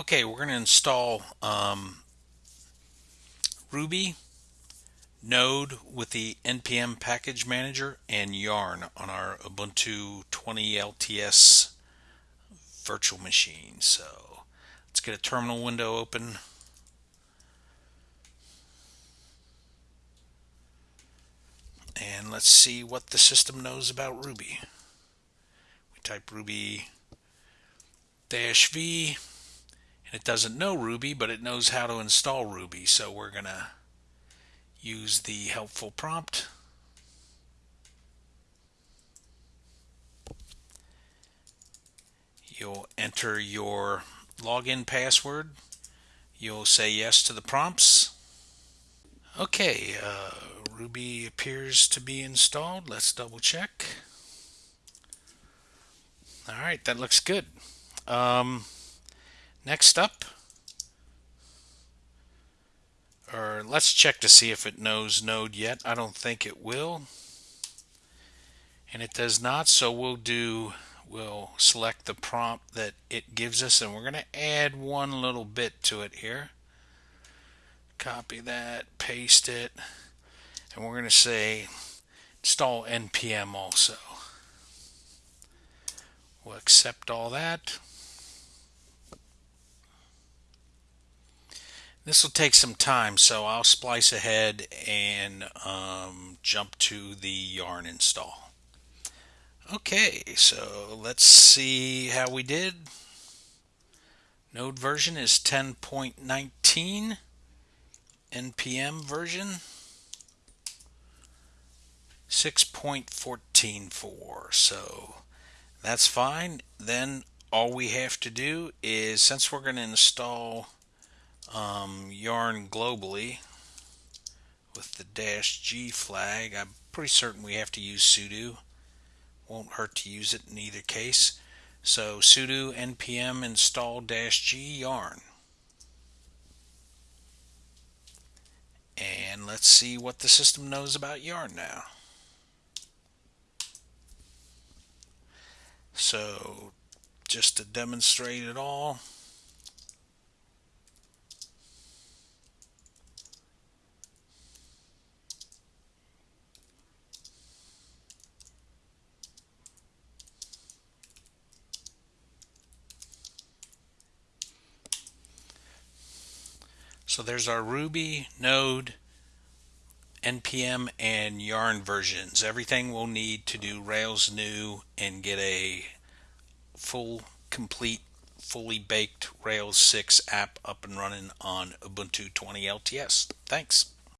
Okay, we're going to install um, Ruby, Node with the NPM package manager, and Yarn on our Ubuntu 20 LTS virtual machine. So let's get a terminal window open. And let's see what the system knows about Ruby. We type Ruby dash V it doesn't know Ruby, but it knows how to install Ruby. So we're going to use the helpful prompt. You'll enter your login password. You'll say yes to the prompts. Okay, uh, Ruby appears to be installed. Let's double check. All right, that looks good. Um, Next up, or let's check to see if it knows node yet. I don't think it will. And it does not, so we'll do, we'll select the prompt that it gives us and we're going to add one little bit to it here. Copy that, paste it, and we're going to say install npm also. We'll accept all that. This will take some time, so I'll splice ahead and um, jump to the yarn install. Okay, so let's see how we did. Node version is 10.19, NPM version 6.14.4. So that's fine. Then all we have to do is, since we're going to install yarn globally with the dash G flag. I'm pretty certain we have to use sudo. Won't hurt to use it in either case. So sudo npm install dash G yarn. And let's see what the system knows about yarn now. So just to demonstrate it all, So there's our Ruby, Node, NPM, and Yarn versions. Everything we'll need to do Rails new and get a full, complete, fully baked Rails 6 app up and running on Ubuntu 20 LTS. Thanks.